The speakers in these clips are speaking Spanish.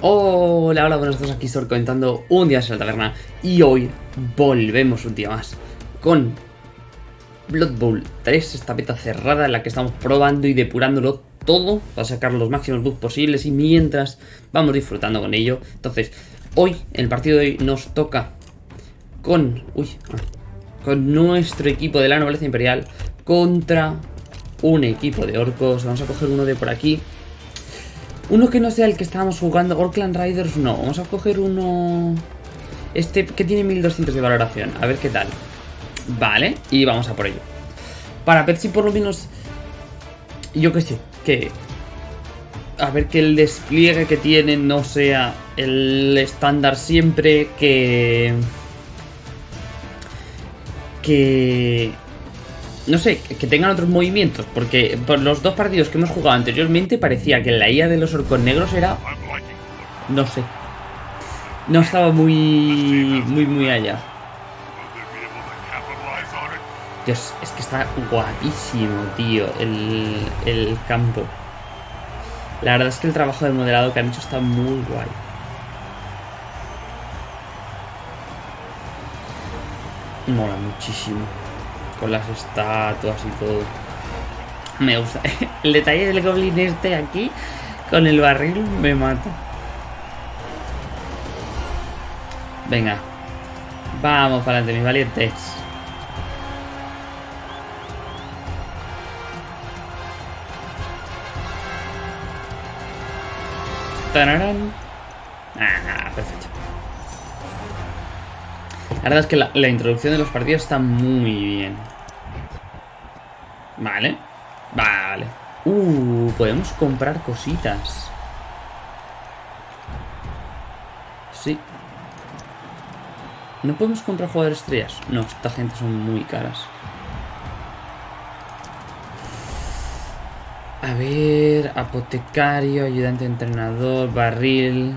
Hola, hola, buenos días, aquí estoy comentando un día en la taberna y hoy volvemos un día más con Blood Bowl 3, esta beta cerrada en la que estamos probando y depurándolo todo para sacar los máximos bugs posibles y mientras vamos disfrutando con ello. Entonces, hoy, en el partido de hoy, nos toca con, uy, ah, con nuestro equipo de la nobleza imperial contra un equipo de orcos. Vamos a coger uno de por aquí uno que no sea el que estábamos jugando, Orkland Riders, no. Vamos a coger uno... Este que tiene 1200 de valoración. A ver qué tal. Vale, y vamos a por ello. Para ver si por lo menos... Yo qué sé, que... A ver que el despliegue que tiene no sea el estándar siempre, que... Que no sé, que tengan otros movimientos, porque por los dos partidos que hemos jugado anteriormente parecía que la IA de los orcos negros era... No sé. No estaba muy... muy, muy allá. Dios, es que está guapísimo, tío, el, el campo. La verdad es que el trabajo de modelado que han hecho está muy guay. Mola muchísimo con las estatuas y todo. Me gusta. El detalle del goblin este aquí, con el barril, me mata. Venga. Vamos para adelante, mis valientes. ¡Tararán! Ah, perfecto. La verdad es que la, introducción de los partidos está muy bien. Vale. Vale. Uh, podemos comprar cositas. Sí. ¿No podemos comprar jugadores estrellas? No, esta gente son muy caras. A ver, apotecario, ayudante entrenador, barril.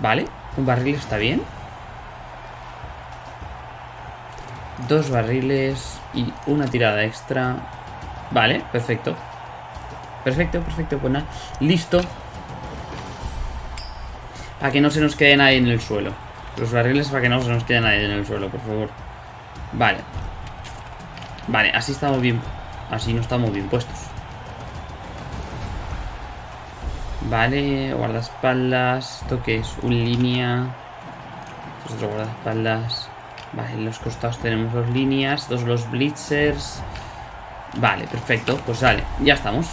Vale. Un barril está bien. Dos barriles y una tirada extra. Vale, perfecto. Perfecto, perfecto. Pues nada, listo. Para que no se nos quede nadie en el suelo. Los barriles para que no se nos quede nadie en el suelo, por favor. Vale. Vale, así estamos bien. Así no estamos bien puestos. Vale, guardaespaldas. ¿Esto qué es? Un línea. Esto es otro guardaespaldas. Vale, en los costados tenemos dos líneas. Dos los blitzers. Vale, perfecto. Pues vale, ya estamos.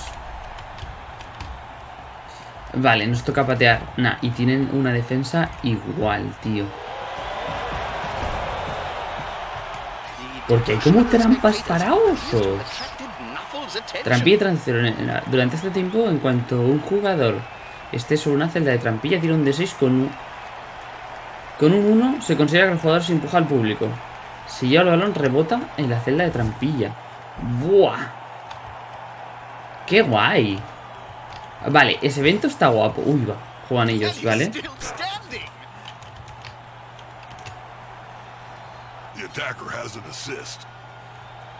Vale, nos toca patear. Nah, y tienen una defensa igual, tío. Porque hay como trampas para osos. Trampilla y transición. Durante este tiempo, en cuanto un jugador esté sobre una celda de trampilla, tira un D6 con un... Con un 1 se considera que el jugador se empuja al público. Si lleva el balón, rebota en la celda de trampilla. ¡Buah! ¡Qué guay! Vale, ese evento está guapo. Uy, va. Juegan ellos, ¿vale?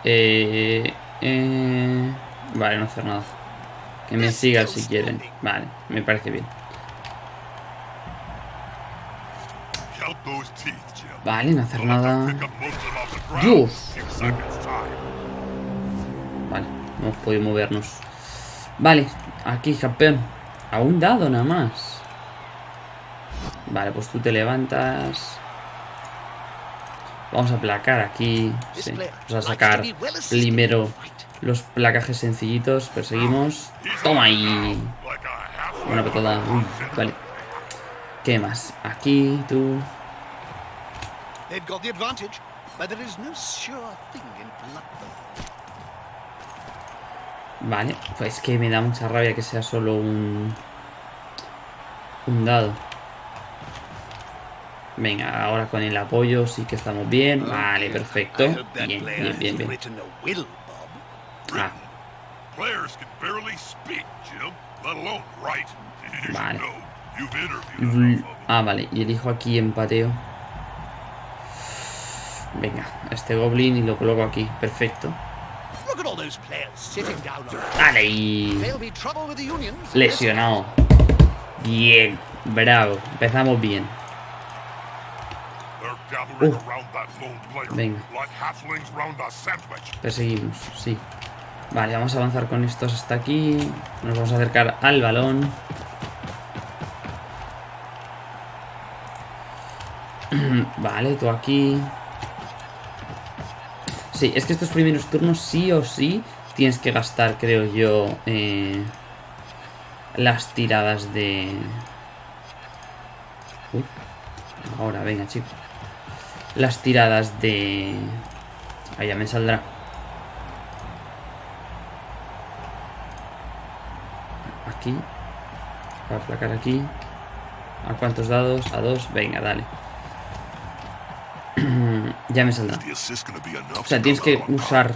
Eh... Eh... Vale, no hacer nada. Que me sigan si quieren. Vale, me parece bien. Vale, no hacer nada. ¡Dios! Vale, no hemos podido movernos. Vale, aquí, campeón. A un dado nada más. Vale, pues tú te levantas. Vamos a placar aquí. Sí. Vamos a sacar primero los placajes sencillitos. Perseguimos. ¡Toma ahí! Una petada. vale. ¿Qué más? Aquí, tú. Vale, pues que me da mucha rabia que sea solo un... Un dado. Venga, ahora con el apoyo sí que estamos bien. Vale, perfecto. Bien, bien, bien, bien. Ah. Vale. Ah, vale. Y elijo aquí empateo. Venga, este goblin y lo coloco aquí. Perfecto. Vale, y... Lesionado. Bien, bravo. Empezamos bien. Uh, venga. Perseguimos, sí. Vale, vamos a avanzar con estos hasta aquí. Nos vamos a acercar al balón. vale, tú aquí. Sí, es que estos primeros turnos sí o sí tienes que gastar, creo yo, eh, las tiradas de... Uy, ahora, venga, chicos. Las tiradas de... Ahí ya me saldrá. Aquí. Para aplacar aquí. ¿A cuántos dados? A dos. Venga, dale. ya me saldrá. O sea, tienes que usar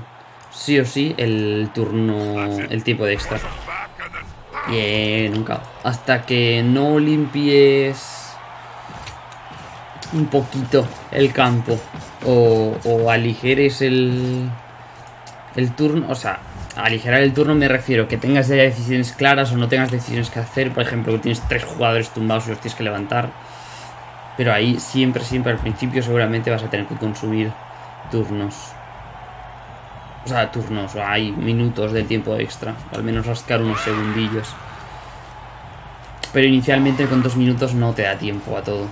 sí o sí el turno, el tiempo de extra. Bien, nunca. Hasta que no limpies un poquito el campo o, o aligeres el, el turno, o sea, aligerar el turno me refiero que tengas ya decisiones claras o no tengas decisiones que hacer, por ejemplo, que tienes tres jugadores tumbados y los tienes que levantar, pero ahí siempre, siempre al principio seguramente vas a tener que consumir turnos. O sea, turnos, o hay minutos de tiempo extra, al menos rascar unos segundillos. Pero inicialmente con dos minutos no te da tiempo a todo.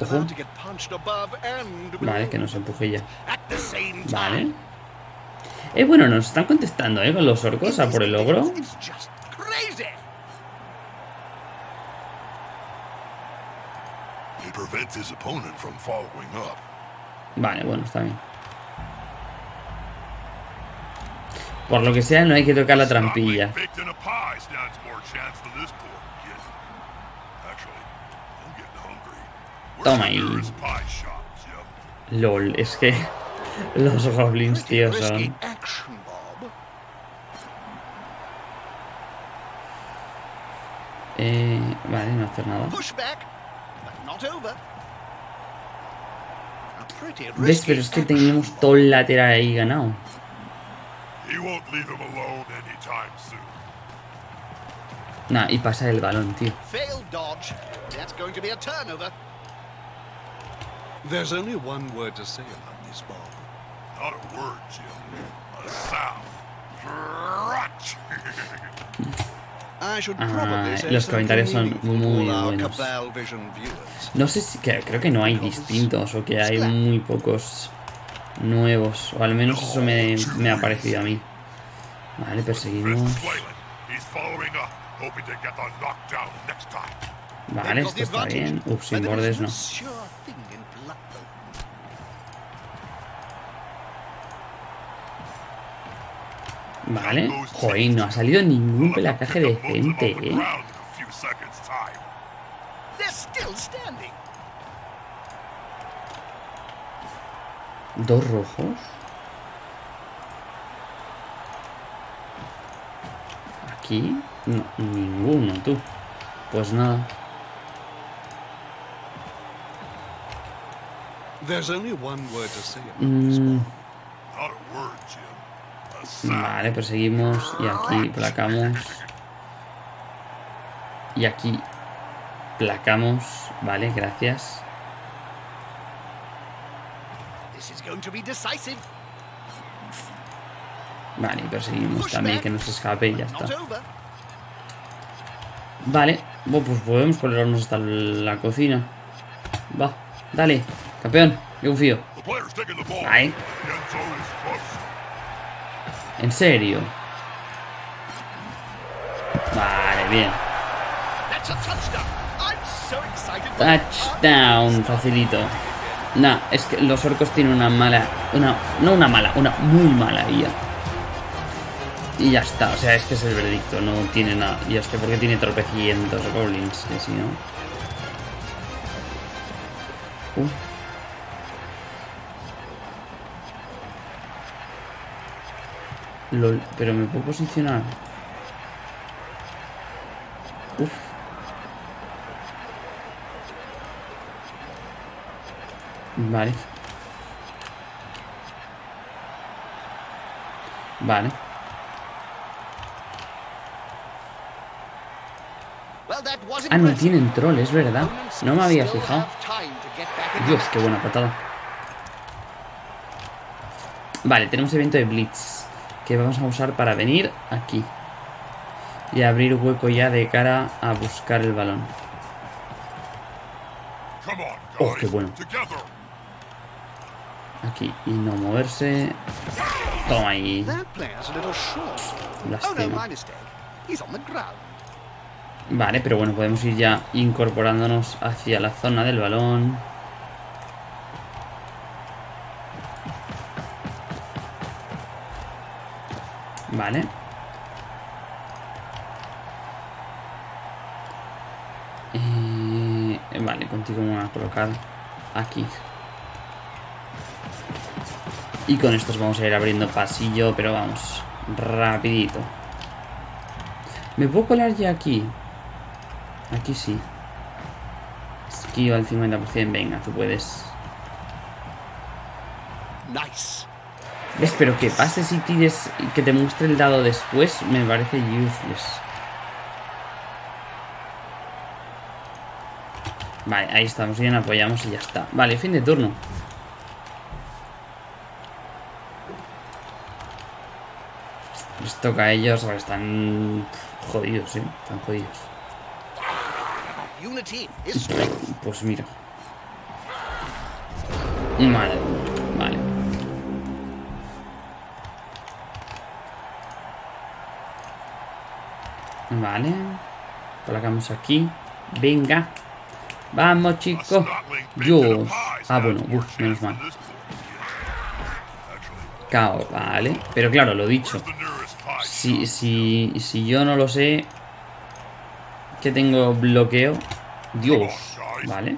Ojo. Vale, que nos empuje ya. Vale. Eh, bueno, nos están contestando, ¿eh? Con los orcos a por el logro. Vale, bueno, está bien. Por lo que sea, no hay que tocar la trampilla. Toma ahí. LOL, es que los goblins, tío, son... Eh, vale, no hacer nada. ¿Ves? Pero es que tenemos todo el lateral ahí ganado. Nah, y pasa el balón, tío. There's only one word to say about this bomb. Not a word, Jim. A sound. Ah, los comentarios son muy buenos. No sé si creo que no hay distintos o que hay muy pocos nuevos, o al menos eso me, me ha parecido a mí. Vale, perseguimos. Vale, esto está bien. Uf, sin bordes no. Vale. Joder, no ha salido ningún pelacaje decente, ¿eh? Dos rojos. Aquí, no, ninguno, tú. Pues nada. Mm. Vale, perseguimos y aquí placamos. Y aquí placamos. Vale, gracias. Vale, perseguimos también que no se escape y ya está. Vale, bueno, pues podemos ponernos hasta la cocina. Va, dale, campeón, yo confío. Ahí. ¿En serio? Vale, bien. Touchdown, facilito. Nah, es que los orcos tienen una mala... Una, no una mala, una muy mala IA. Y ya está, o sea, es que es el veredicto, no tiene nada. Y es que porque tiene tropecientos goblins, que si no... Uh. LOL, pero me puedo posicionar. Uf. Vale. Vale. Ah, no tienen troll, es verdad. No me había fijado. Dios, qué buena patada. Vale, tenemos evento de Blitz. Que vamos a usar para venir aquí. Y abrir hueco ya de cara a buscar el balón. Oh, qué bueno. Aquí. Y no moverse. Toma ahí. Lástima. Vale, pero bueno, podemos ir ya incorporándonos hacia la zona del balón. Vale. Eh, vale, contigo me voy a colocar aquí. Y con estos vamos a ir abriendo pasillo, pero vamos, rapidito. ¿Me puedo colar ya aquí? Aquí sí. Esquiva al 50%. Venga, tú puedes. Nice. ¿Ves? Pero que pase si tires y que te muestre el dado después me parece useless. Vale, ahí estamos bien, apoyamos y ya está. Vale, fin de turno. Les toca a ellos, ahora están jodidos, ¿sí? Están jodidos. Pues mira. Madre. Vale. Vale. Colocamos aquí. Venga. Vamos, chicos. Dios. Ah, bueno. Uf, menos mal. Cao, vale. Pero claro, lo dicho. Si, si, si yo no lo sé, que tengo bloqueo. Dios. Vale.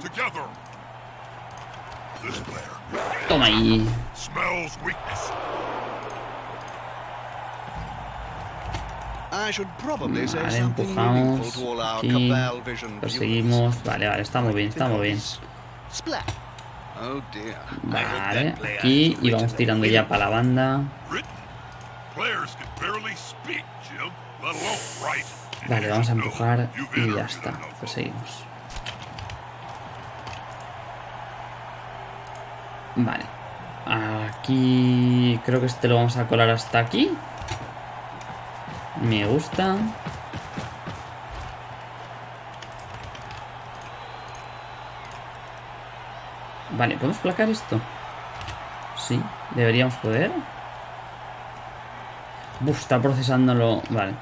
Toma ahí. Vale, empujamos. Aquí. Perseguimos. Vale, vale, estamos bien, estamos bien. Vale, aquí. Y vamos tirando ya para la banda. Vale, vamos a empujar y ya está. Pues seguimos. Vale. Aquí... Creo que este lo vamos a colar hasta aquí. Me gusta. Vale, ¿podemos placar esto? Sí, deberíamos poder. Uf, está procesándolo. Vale.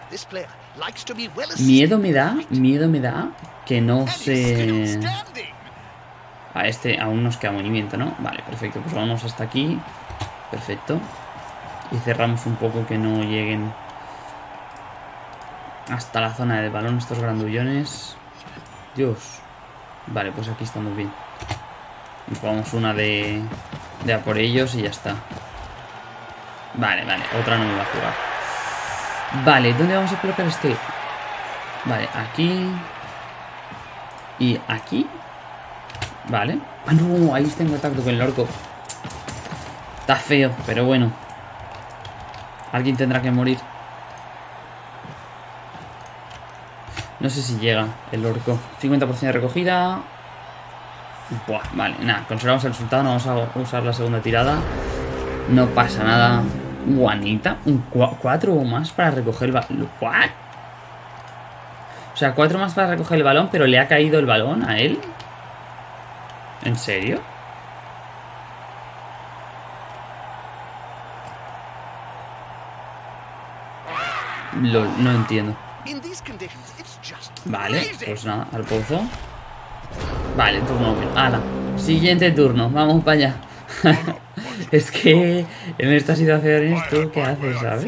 Miedo me da, miedo me da que no se... A este aún nos queda movimiento, ¿no? Vale, perfecto. Pues vamos hasta aquí. Perfecto. Y cerramos un poco que no lleguen hasta la zona del balón estos grandullones. Dios. Vale, pues aquí estamos bien. Vamos una de, de a por ellos y ya está. Vale, vale. Otra no me va a jugar. Vale, ¿dónde vamos a colocar este? Vale, aquí. Y aquí. Vale. Ah, no, ahí está en contacto con el orco. Está feo, pero bueno. Alguien tendrá que morir. No sé si llega el orco. 50% de recogida. Buah, vale, nada, conservamos el resultado. No vamos a usar la segunda tirada. No pasa nada. Guanita. Un cuatro o más para recoger el balón. O sea, cuatro más para recoger el balón, pero le ha caído el balón a él. ¿En serio? no entiendo. Vale, pues nada, al pozo. Vale, turno. Ala, siguiente turno, vamos para allá. es que en esta situación tú qué haces, ¿sabes?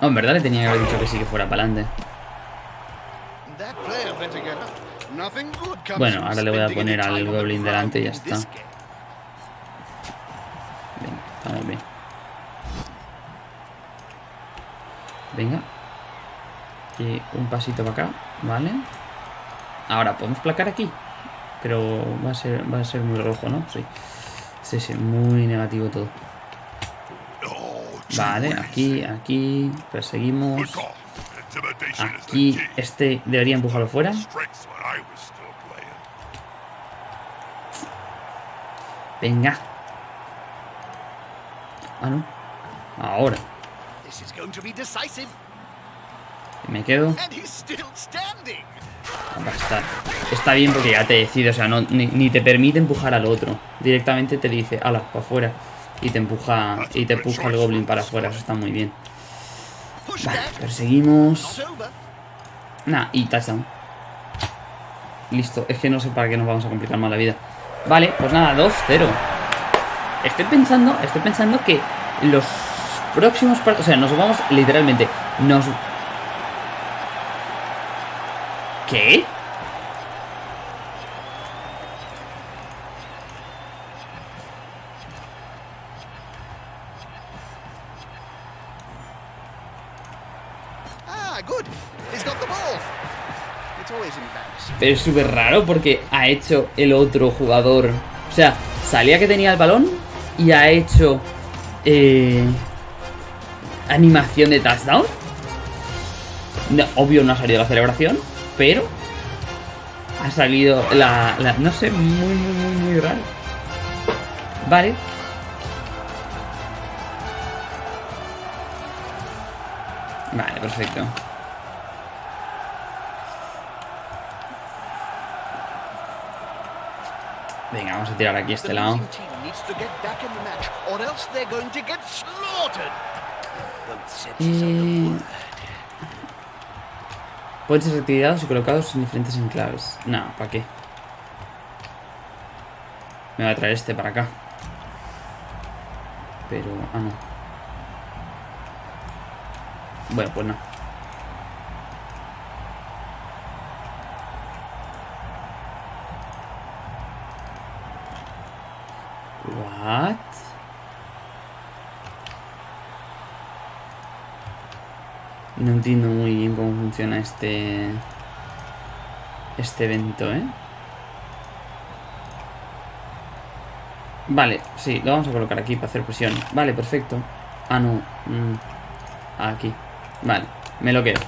Oh, en verdad le tenía que haber dicho que sí que fuera para adelante. Bueno, ahora le voy a poner al Goblin delante y ya está. Venga, estamos bien. Venga. Y un pasito para acá, ¿vale? Ahora, ¿podemos placar aquí? Pero va a ser, va a ser muy rojo, ¿no? Sí. Sí, sí, muy negativo todo. Vale, aquí, aquí. Perseguimos. aquí este debería empujarlo fuera. Venga. Ah, no. Me quedo. Está, está bien porque ya te decide, o sea, no, ni, te permite empujar al otro. Directamente te dice, ala, para afuera. Y te empuja y te empuja el goblin para afuera, eso está muy bien. Vale, perseguimos. Nah, y touchdown. Listo, es que no sé para qué nos vamos a complicar más la vida. Vale, pues nada, 2-0. Estoy pensando, estoy pensando que los próximos partidos, o sea, nos vamos literalmente, nos... ¿Qué? Ah, Pero es súper raro porque ha hecho el otro jugador. O sea, salía que tenía el balón y ha hecho eh, animación de touchdown. obvio no ha salido la celebración, pero ha salido la, la, no sé, muy, muy, muy, muy raro. Vale. Vale, perfecto. Venga, vamos a tirar aquí este lado. Pueden ser retirados y colocados en diferentes enclaves. No, ¿para qué? Me va a traer este para acá. Pero... Ah, no. Bueno, pues no. What? No entiendo muy bien cómo funciona este... Este evento, ¿eh? Vale, sí, lo vamos a colocar aquí para hacer presión. Vale, perfecto. Ah, no. Mm, aquí. Vale, me lo quedo.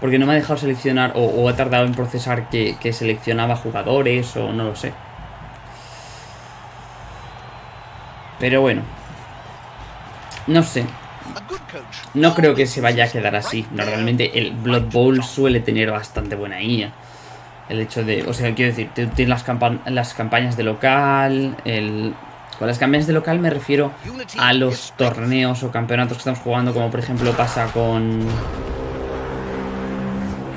Porque no me ha dejado seleccionar o, ha tardado en procesar que seleccionaba jugadores o no lo sé. Pero bueno. No sé. No creo que se vaya a quedar así. Normalmente el Blood Bowl suele tener bastante buena IA. El hecho de... O sea, quiero decir, tienes las, campañas de local. Con las campañas de local me refiero a los torneos o campeonatos que estamos jugando, como por ejemplo pasa con...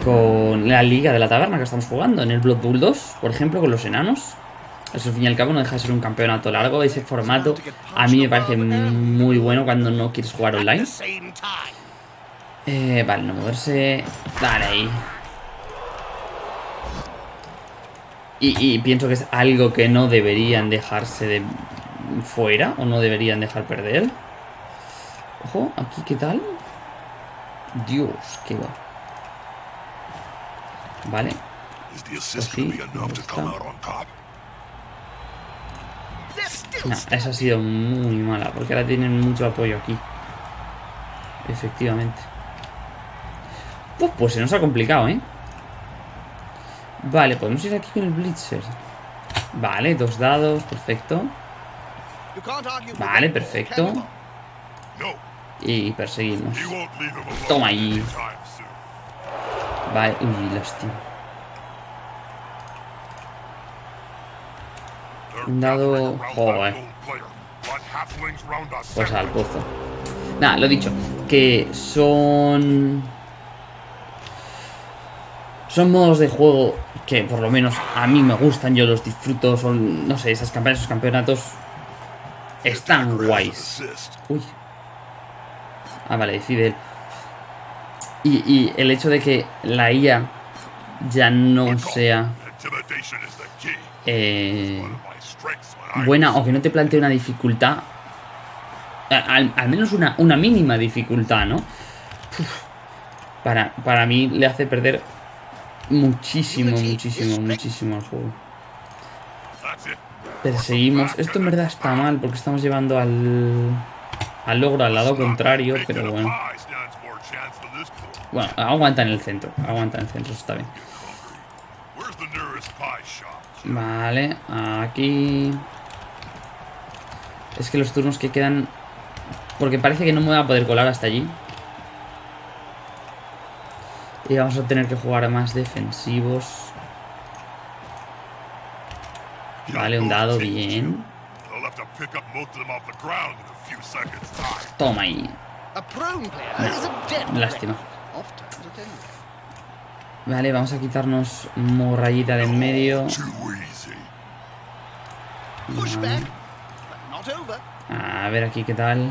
Con la liga de la taberna que estamos jugando, en el Blood Bowl 2, por ejemplo, con los enanos. Eso al fin y al cabo no deja de ser un campeonato largo. Ese formato a mí me parece muy bueno cuando no quieres jugar online. Eh, vale, no moverse. Dale ahí. Y, pienso que es algo que no deberían dejarse de fuera o no deberían dejar perder. Ojo, aquí qué tal. Dios, qué va. Vale. Así, no, esa ha sido muy mala, porque ahora tienen mucho apoyo aquí. Efectivamente. Pues, pues se nos ha complicado, ¿eh? Vale, podemos ir aquí con el Blitzer. Vale, dos dados, perfecto. Vale, perfecto. Y perseguimos. Toma ahí. Vale, uy, lástima. Dado... Joder. Pues al pozo. Nada, lo dicho. Que son... Son modos de juego que por lo menos a mí me gustan, yo los disfruto, son, no sé, esas campañas, esos campeonatos están guays. Uy. Ah, vale, decide él. Y, y el hecho de que la IA ya no sea... Eh, buena o que no te plantee una dificultad. Al, menos una, una, mínima dificultad, ¿no? para, para mí le hace perder muchísimo, muchísimo, muchísimo al juego. Perseguimos. Esto en verdad está mal porque estamos llevando al, al logro al lado contrario, pero bueno. Bueno, aguanta en el centro. Aguanta en el centro, está bien. Vale, aquí... Es que los turnos que quedan... Porque parece que no me voy a poder colar hasta allí. Y vamos a tener que jugar más defensivos. Vale, un dado, bien. Toma ahí. Lástima. Vale, vamos a quitarnos morrayita de en medio. Over. A ver aquí qué tal.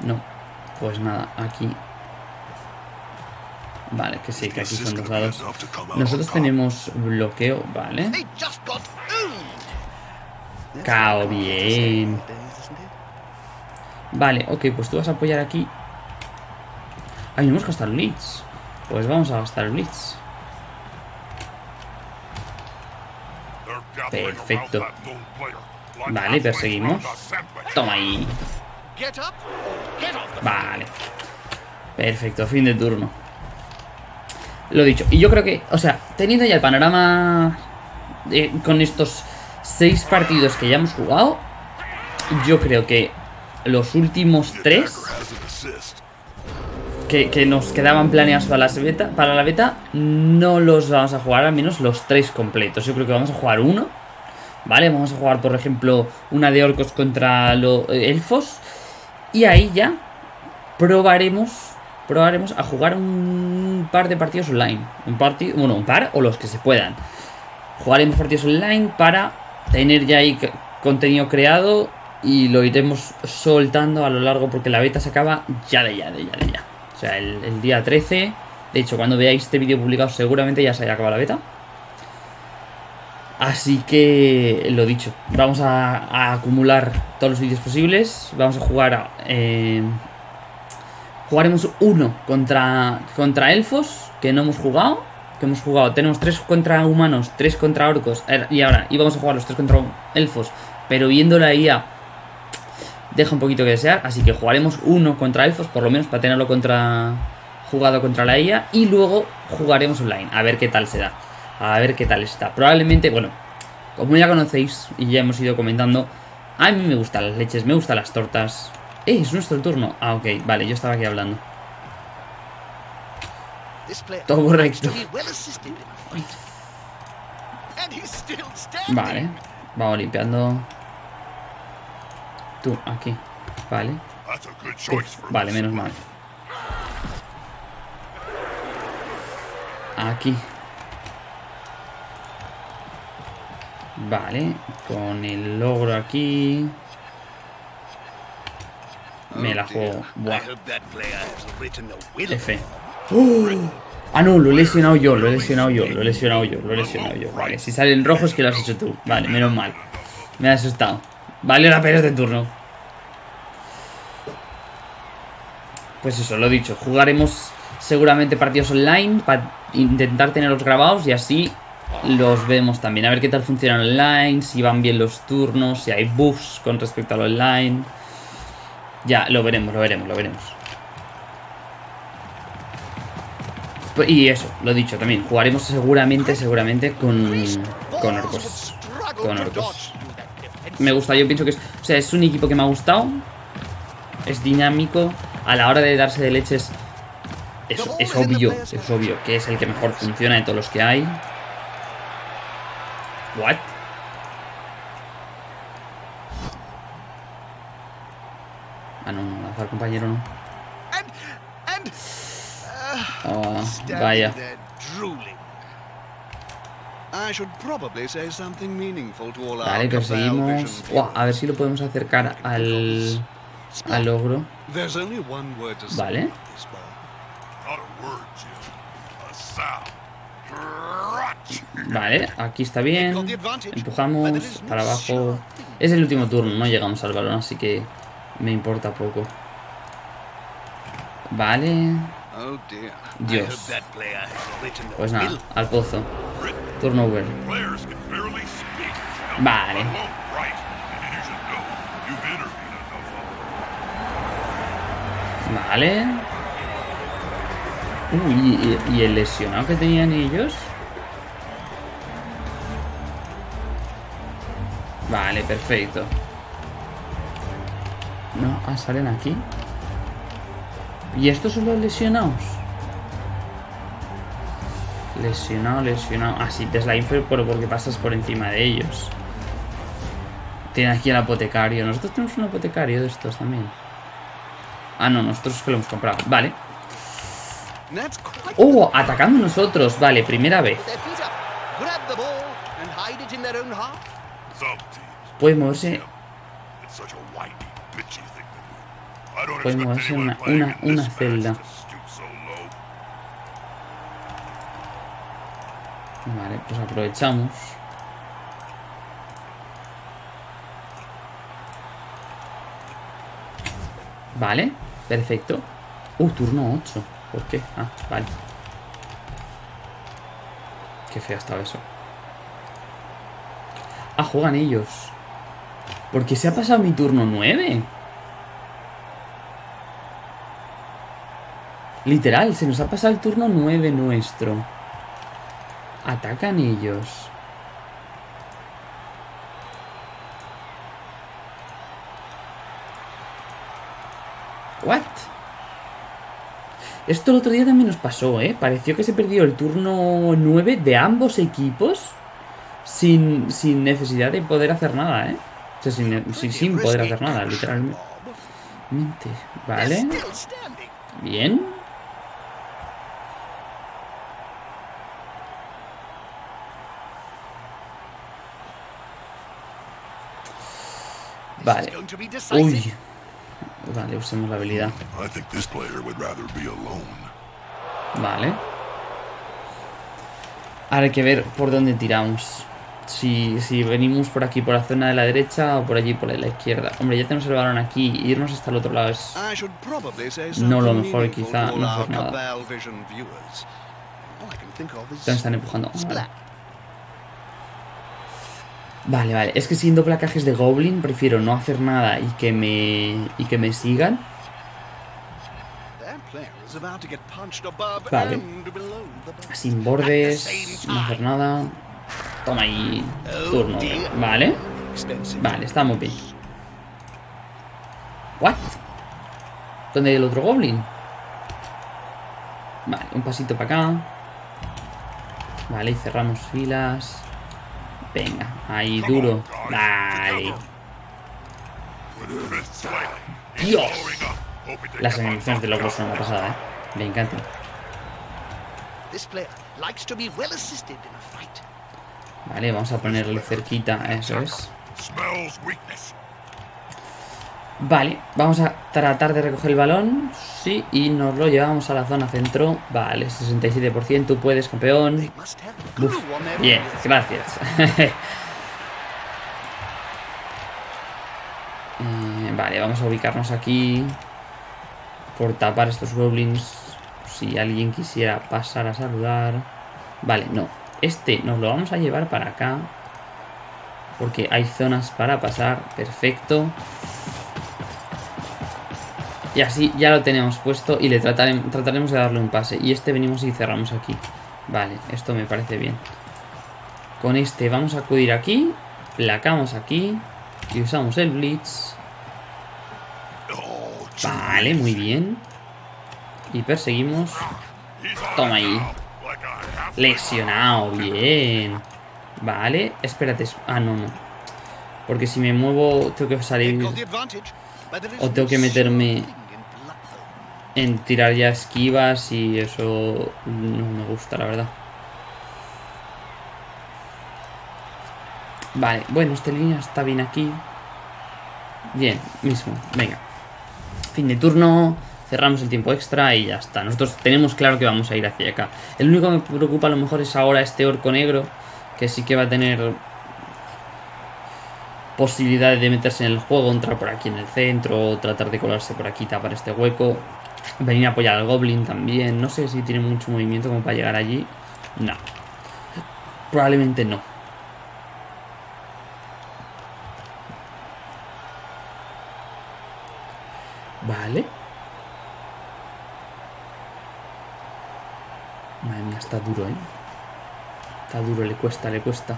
No, pues nada, aquí. Vale, que sí, que aquí son los dados. Nosotros tenemos bloqueo, vale. Cao, bien. Vale, ok, pues tú vas a apoyar aquí. Ay, no hemos gastado el Blitz. Pues vamos a gastar el Blitz. Perfecto. Vale, perseguimos. Toma ahí. Vale. Perfecto, fin de turno. Lo dicho. Y yo creo que, o sea, teniendo ya el panorama de- con estos seis partidos que ya hemos jugado, yo creo que los últimos tres que, nos quedaban planeados para, las beta, para la beta, no los vamos a jugar, al menos los tres completos. Yo creo que vamos a jugar uno, ¿vale? Vamos a jugar, por ejemplo, una de orcos contra los elfos. Y ahí ya probaremos, probaremos a jugar un par de partidos online. Un partido, bueno, un par o los que se puedan. Jugaremos partidos online para tener ya ahí contenido creado y lo iremos soltando a lo largo porque la beta se acaba ya de ya, de ya, de ya. Sea, el, día 13. De hecho, cuando veáis este vídeo publicado seguramente ya se haya acabado la beta. Así que, lo dicho, vamos a, a acumular todos los vídeos posibles. Vamos a jugar a, eh, Jugaremos uno contra, contra elfos, que no hemos jugado. Que hemos jugado. Tenemos tres contra humanos, tres contra orcos. eh, Y ahora íbamos a jugar los tres contra elfos. Pero viendo la IA, deja un poquito que desear. Así que jugaremos uno contra elfos, por lo menos para tenerlo contra jugado contra la IA. Y luego jugaremos online, a ver qué tal se da. A ver qué tal está. Probablemente, bueno, como ya conocéis y ya hemos ido comentando, a mí me gustan las leches, me gustan las tortas. ¡Eh! Es nuestro turno. Ah, ok, vale, yo estaba aquí hablando. Todo correcto. Vale, vamos limpiando. Tú, aquí. Vale. Vale, menos mal. Aquí. Vale, con el logro aquí. Me la juego. Buah. F. Ah, no, lo he lesionado yo, lo he lesionado yo, lo he lesionado yo, lo he lesionado yo. Vale, si sale en rojo es que lo has hecho tú. Vale, menos mal. Me ha asustado. Vale la pena este turno. Pues eso, lo dicho. Jugaremos seguramente partidos online para intentar tenerlos grabados y así los vemos también. A ver qué tal funcionan online, si van bien los turnos, si hay bugs con respecto al online. Ya, lo veremos, lo veremos, lo veremos. Pues- Y eso, lo dicho también. Jugaremos seguramente, seguramente con, con orcos. Con orcos. Me gusta, yo pienso que es. O sea, es un equipo que me ha gustado. Es dinámico. A la hora de darse de leches. Es, es obvio, es obvio que es el que mejor funciona de todos los que hay. What? Ah, no, no, lanzar compañero no. Standing vaya. Vale, Buah, a ver si lo podemos acercar al, al ogro. There's only one word to Vale. Vale, aquí está bien. Empujamos para abajo. Es el último turno, no llegamos al balón, así que me importa poco. Vale, Dios. pues nada, al pozo. Turno over. Players can barely speak. Jim. Vale. Vale. Uy, ¿y, y el lesionado que tenían ellos? Vale, perfecto. No, ah, salen aquí. ¿Y estos son los lesionados? Lesionado, lesionado. Ah, sí, te slime pero porque pasas por encima de ellos. Tiene aquí el apotecario. Nosotros tenemos un apotecario de estos también. Ah, no, nosotros es que lo hemos comprado. Vale. ¡Oh! Atacando nosotros. Vale, primera vez. their feet expect moverse anyone una- una- celda. Vale, pues aprovechamos. Vale, perfecto. Uh, turno 8. ¿Por qué? Ah, vale. Qué feo estaba eso. Ah, juegan ellos. Porque se ha pasado mi turno 9. Literal, se nos ha pasado el turno 9 nuestro. Atacan ellos. What? Esto el otro día también nos pasó, ¿eh? Pareció que se perdió el turno 9 de ambos equipos sin, sin necesidad de poder hacer nada, ¿eh? O sea, sin, sin, sin poder hacer nada, literalmente. Vale. Bien. Vale. Uy. Vale, usemos la habilidad. I think this player would rather be alone. Vale. Ahora hay que ver por dónde tiramos. Si, si venimos por aquí, por la zona de la derecha o por allí, por la izquierda. Hombre, ya tenemos el balón aquí. Irnos hasta el otro lado es... No, lo mejor quizá no hacer nada. Están empujando. Vale. Vale, vale. Es que siendo placajes de Goblin prefiero no hacer nada y que me, y que me sigan. Vale. Sin bordes, no hacer nada. Toma ahí. Turno. Vale. Vale, estamos bien. ¿What? ¿Dónde hay el otro Goblin? Vale, un pasito para acá. Vale, y cerramos filas. Venga, ahí duro. He's Dios. Las animaciones de logros son una pasada, eh. Me encantan. This player likes to be well assisted in a fight. Vale, vamos a ponerle cerquita, eso es. Vale, vamos a tratar de recoger el balón. Sí, y nos lo llevamos a la zona centro. Vale, 67%, tú puedes, campeón. Uf, bien, gracias. Eh, vale, vamos a ubicarnos aquí. Por tapar estos goblins. Si alguien quisiera pasar a saludar. Vale, no. Este nos lo vamos a llevar para acá. Porque hay zonas para pasar. Perfecto. Y así ya lo tenemos puesto y le tratarem- trataremos de darle un pase. Y este venimos y cerramos aquí. Vale, esto me parece bien. Con este vamos a acudir aquí. Placamos aquí. Y usamos el Blitz. Vale, muy bien. Y perseguimos. Toma ahí. Lesionado, bien. Vale, espérate. es- Ah, no, no. Porque si me muevo tengo que salir O tengo que meterme- en tirar ya esquivas y eso no me gusta, la verdad. Vale, bueno, esta línea está bien aquí. Bien, mismo, venga. Fin de turno, cerramos el tiempo extra y ya está. Nosotros tenemos claro que vamos a ir hacia acá. El único que me preocupa a lo mejor es ahora este orco negro, que sí que va a tener posibilidades de meterse en el juego, entrar por aquí en el centro, tratar de colarse por aquí, tapar este hueco, Venir a apoyar al Goblin también. No sé si tiene mucho movimiento como para llegar allí. No. Probablemente no. Vale. Madre mía, está duro, ¿eh? Está duro, le cuesta, le cuesta.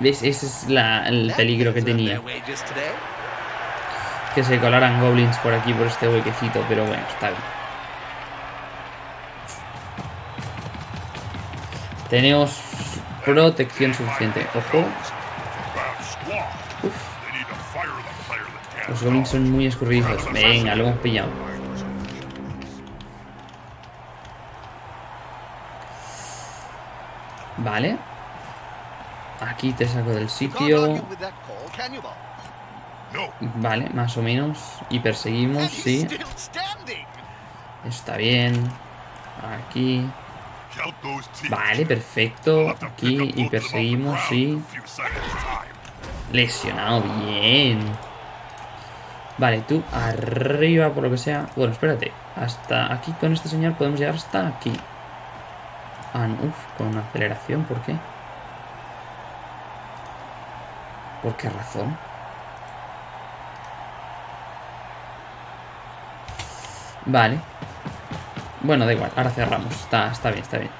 ¿Ves? Ese es el peligro que tenía. Que se colaran goblins por aquí, por este huequecito, pero bueno, está bien. Tenemos protección suficiente. Ojo, los goblins son muy escurridizos. Venga, lo hemos pillado. Vale. Aquí te saco del sitio. Vale, más o menos. Y perseguimos, sí. Está bien. Aquí. Vale, perfecto. Aquí y perseguimos, sí. Lesionado, bien. Vale, tú arriba por lo que sea. Bueno, espérate. Hasta aquí con este señor podemos llegar hasta aquí. Ah, no, uf, con aceleración, ¿por qué? ¿Por qué razón? Vale. Bueno, da igual, ahora cerramos. Está, está bien, está bien.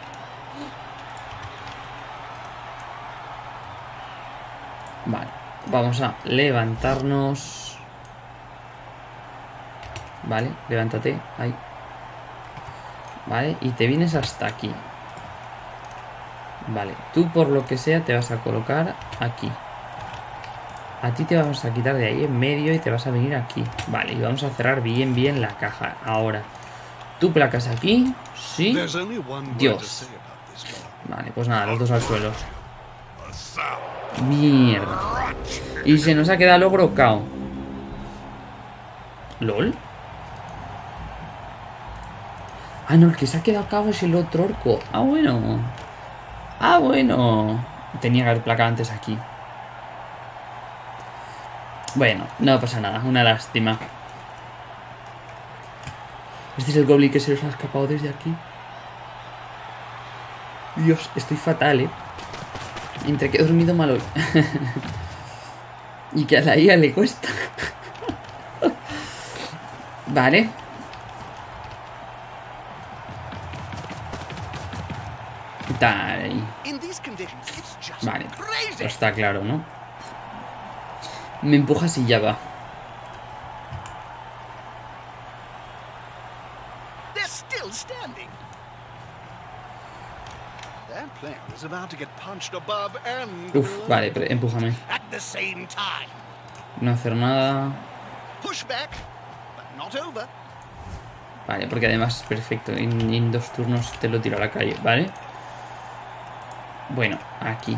Vale, vamos a levantarnos. Vale, levántate, ahí. Vale, y te vienes hasta aquí. Vale, tú por lo que sea te vas a colocar aquí. A ti te vamos a quitar de ahí en medio y te vas a venir aquí. Vale, y vamos a cerrar bien, bien la caja. Ahora, tú placas aquí, sí. Dios. Vale, pues nada, los dos al suelo. Mierda. Y se nos ha quedado logro cao. ¿Lol? Ah, no, el que se ha quedado cao es el otro orco. Ah, bueno. Ah, bueno. Tenía que haber placado antes aquí. Bueno, no pasa nada. Una lástima. Este es el goblin que se nos ha escapado desde aquí. Dios, estoy fatal, eh. Entre que he dormido mal hoy. y que a la IA le cuesta. vale. Just Vale. está claro, ¿no? Me empujas y ya va. Uf, vale, empújame. No hacer nada. Vale, porque además es perfecto. En, en dos turnos te lo tiro a la calle, ¿vale? Bueno, aquí.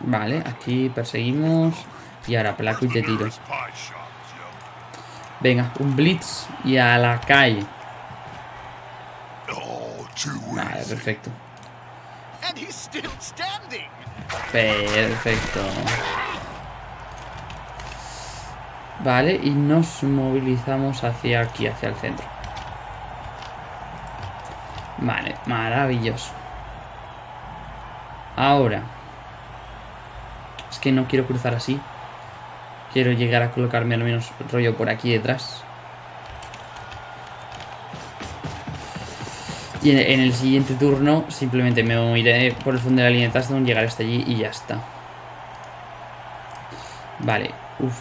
Vale, aquí perseguimos. Y ahora placo y te tiro. Venga, un blitz y a la calle. Oh, Vale, perfecto. Perfecto. Vale, y nos movilizamos hacia aquí, hacia el centro. Vale, maravilloso. Ahora. Es que no quiero cruzar así. Quiero llegar a colocarme al menos rollo por aquí detrás. Y en, el siguiente turno simplemente me moveré por el fondo de la línea de touchdown, llegar hasta allí y ya está. Vale, uf.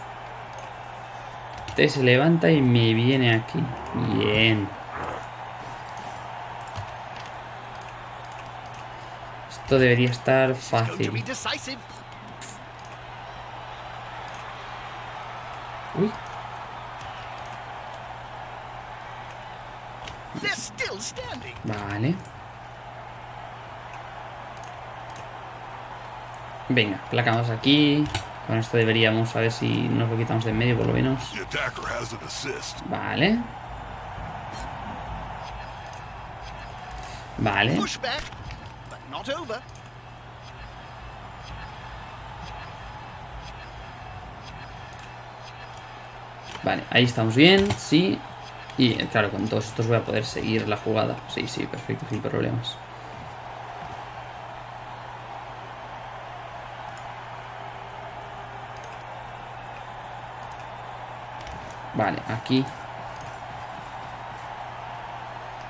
Este se levanta y me viene aquí. Bien. Esto debería estar fácil. Uy, vale. Venga, placamos aquí. Con esto deberíamos a ver si nos lo quitamos de en medio por lo menos. Vale. Vale. Not over. Vale, ahí estamos bien, sí. Y eh, claro, con todos estos voy a poder seguir la jugada. Sí, sí, perfecto, sin problemas. Vale, aquí.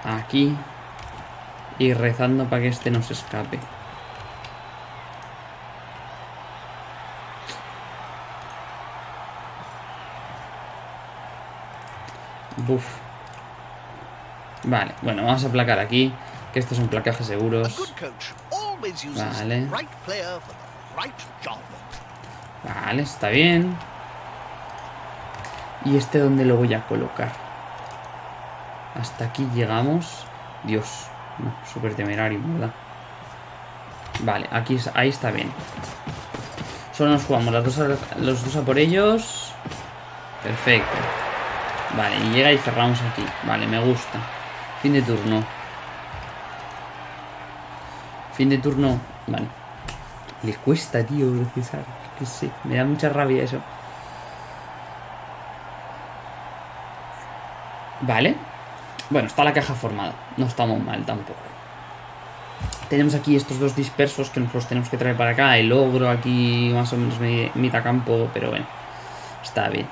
Aquí. Y rezando para que este no se escape. Buf. Vale, bueno, vamos a placar aquí. Que estos son placajes seguros. Vale. Vale, está bien. ¿Y este dónde lo voy a colocar? Hasta aquí llegamos. Dios, no, súper temerario, ¿verdad? Vale, aquí, ahí está bien. Solo nos jugamos las dos los dos a por ellos. Perfecto. Vale, y llega y cerramos aquí. Vale, me gusta. Fin de turno. Fin de turno. Vale. Le cuesta, tío, procesar. Que sé, me da mucha rabia eso. Vale. Bueno, está la caja formada. No estamos mal tampoco. Tenemos aquí estos dos dispersos que nos los tenemos que traer para acá. El ogro aquí más o menos mi- mitad campo, pero bueno. Está bien.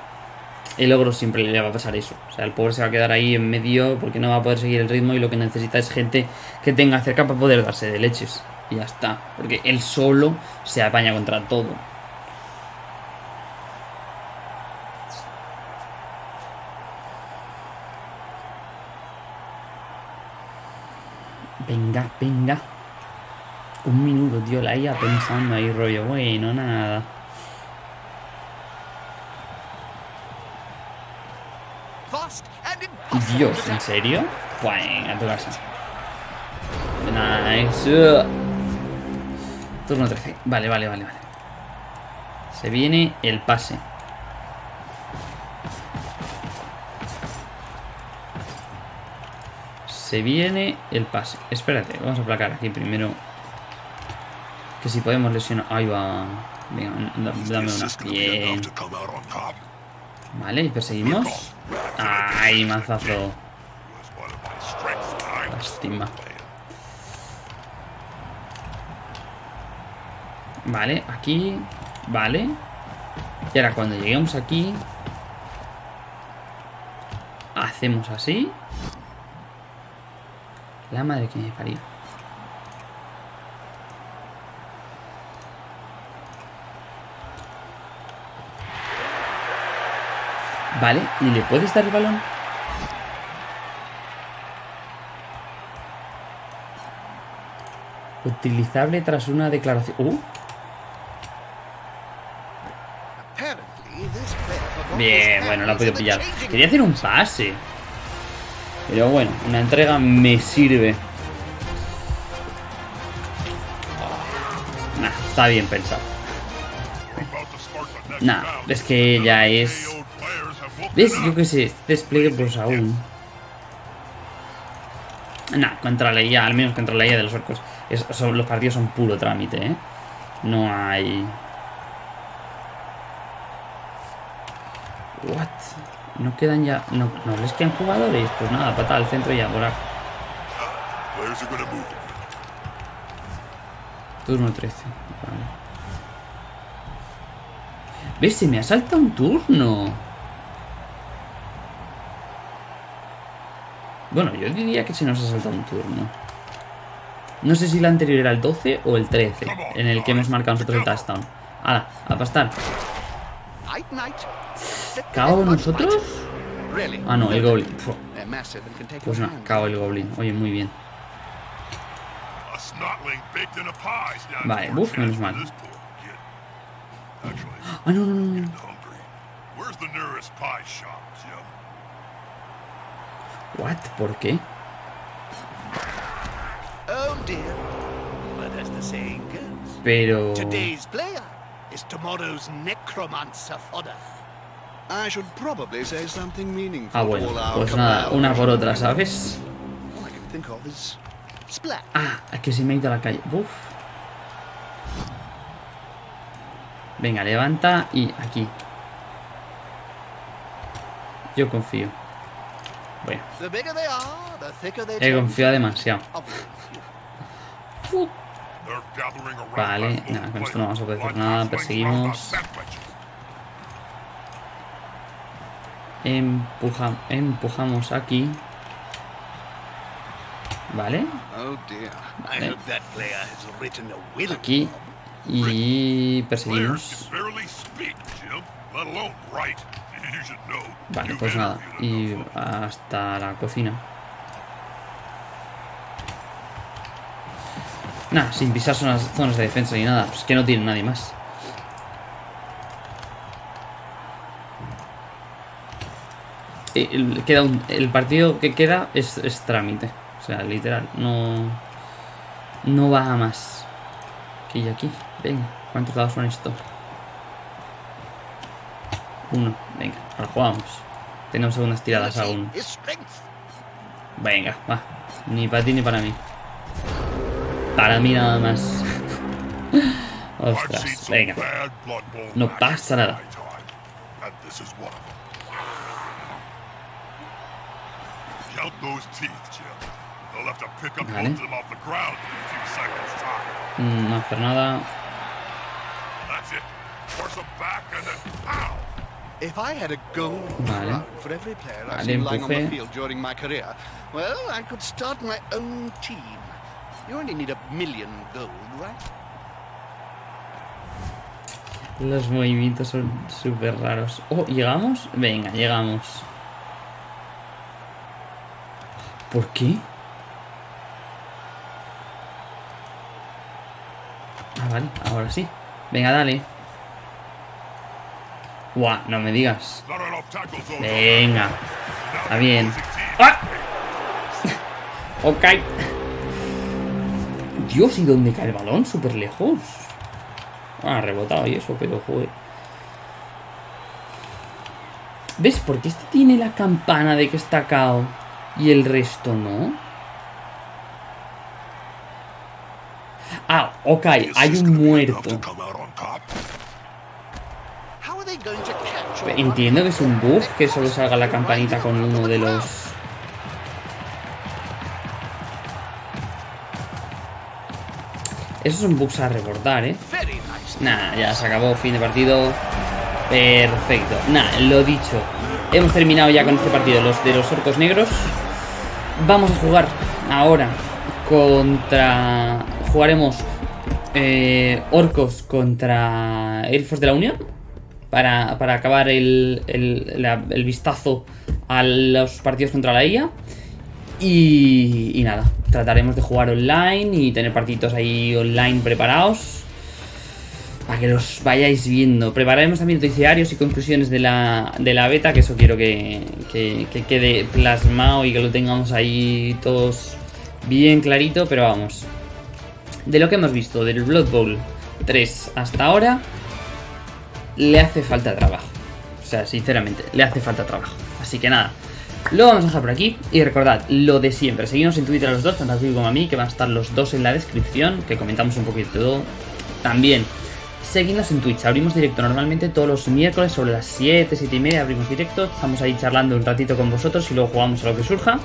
El ogro siempre le va a pasar eso. O sea, el pobre se va a quedar ahí en medio porque no va a poder seguir el ritmo y lo que necesita es gente que tenga cerca para poder darse de leches. Y ya está. Porque él solo se apaña contra todo. Venga, venga. Un minuto, tío, la IA pensando ahí, rollo. Bueno, nada. Dios, ¿en serio? Bueno, a tu casa. Nice. Turno 13. Vale, vale, vale, vale. Se viene el pase. Se viene el pase. Espérate, vamos a placar aquí primero. Que si podemos lesionar. Ahí va. Venga, dame una. gonna be Bien. Vale, y perseguimos. Ay, mazazo. Lástima. Vale, aquí. Vale. Y ahora cuando lleguemos aquí. Hacemos así. La madre que me parió. Vale, ¿y le puedes dar el balón? Utilizable tras una declaración. Uh, Bien, bueno, he hands podido pillar. Quería hacer un pase. Pero bueno, una entrega me sirve. Nah, está bien pensado. Nah, es que ya es... ¿Ves? Yo qué sé, despliegue pues aún... Nah, contra la IA, al menos contra la IA de los orcos. son- los partidos son puro trámite, ¿eh? No hay... What? No quedan ya... No, no les quedan jugadores. Pues nada, patada al centro y a volar. Turno 13. Vale. ¿Ves? Se me ha saltado un turno. Bueno, yo diría que se nos ha saltado un turno. No sé si la anterior era el 12 o el 13, en el que hemos marcado nosotros el touchdown. ¡Hala! ¡A pastar! ¿Cao nosotros? Ah, no, el Goblin. Pues no, cao el Goblin. Oye, muy bien. Vale, our menos mal. Ah, no, no, no, no. hungry. Where's the nearest pie shop, Jim? ¿What? ¿Por qué? Oh Pero... today's player is tomorrow's necromancer fodder. Ah, bueno, pues nada, una por otra, ¿sabes? All I can think of is splat. Ah, es que se me ha ido a la calle. Uf. Venga, levanta y aquí. Yo confío. Bueno, The bigger they are, the thicker they he confiado demasiado. Vale, nada, con esto no vamos a poder hacer nada, perseguimos. Empuja, empujamos aquí. Vale. Oh Vale. hope that player has written a will. Aquí. Y perseguimos. Vale, pues nada. Y hasta la cocina. Nada, sin pisar zonas, zonas de defensa ni nada. Pues que no tiene nadie más. El, queda un- el partido que queda es, es trámite. O sea, literal. No. No va a más. Aquí y aquí. Venga, ¿cuántos dados son estos? Uno. Venga, ahora jugamos. Tenemos segundas tiradas aún. Venga, va. Ni para ti ni para mí. Para mí nada más. Ostras, venga. No pasa nada. my time, and this is one of them. Count those teeth, Jim. They'll have to pick up Vale. both of them off the ground in a few seconds' time. No hacer nada. That's it. Force them back and then pow! If I had a gold Vale. for every player I've Vale, seen lying on the empuje. field during my career, well, I could start my own team. You only need a million gold, right? Los movimientos son súper raros. Oh, ¿llegamos? Venga, llegamos. ¿Por qué? Ah, vale, ahora sí. Venga, dale. Buah, no me digas. Venga. Está bien. ¡Ah! Ok. Dios, ¿y dónde cae el balón? Súper lejos. Ah, rebotado y eso, pero joder. ¿Ves? Porque este tiene la campana de que está cao y el resto no. Ah, ok, hay un muerto. come out on top? How are they going to catch all Entiendo que es un bug que solo salga la campanita con uno de los... Esos son bugs a reportar, ¿eh? Nada, ya se acabó, fin de partido. Perfecto. Nada, lo dicho. Hemos terminado ya con este partido, los de los orcos negros. Vamos a jugar ahora contra... Jugaremos eh, orcos contra elfos de la Unión. Para, para acabar el, el, la- el vistazo a los partidos contra la IA. Y, y nada, trataremos de jugar online y tener partidos ahí online preparados. Para que los vayáis viendo. Prepararemos también noticiarios y conclusiones de la, de la beta, que eso quiero que, que- que quede plasmado y que lo tengamos ahí todos bien clarito. Pero vamos, de lo que hemos visto del Blood Bowl 3 hasta ahora, le hace falta trabajo. O sea, sinceramente, le hace falta trabajo. Así que nada, lo vamos a dejar por aquí. Y recordad, lo de siempre, seguimos en Twitter a los dos, tanto a ti como a mí, que van a estar los dos en la descripción, que comentamos un poquito todo. También, seguidnos en Twitch, abrimos directo normalmente todos los miércoles sobre las 7, 7 y media, abrimos directo. Estamos ahí charlando un ratito con vosotros y luego jugamos a lo que surja.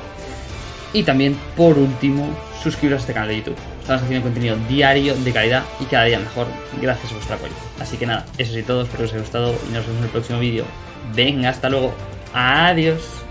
Y también, por último, suscribiros a este canal de YouTube. Estamos haciendo contenido diario de calidad y cada día mejor gracias a vuestro apoyo. Así que nada, eso es todo, espero que os haya gustado y nos vemos en el próximo vídeo. Venga, hasta luego. Adiós.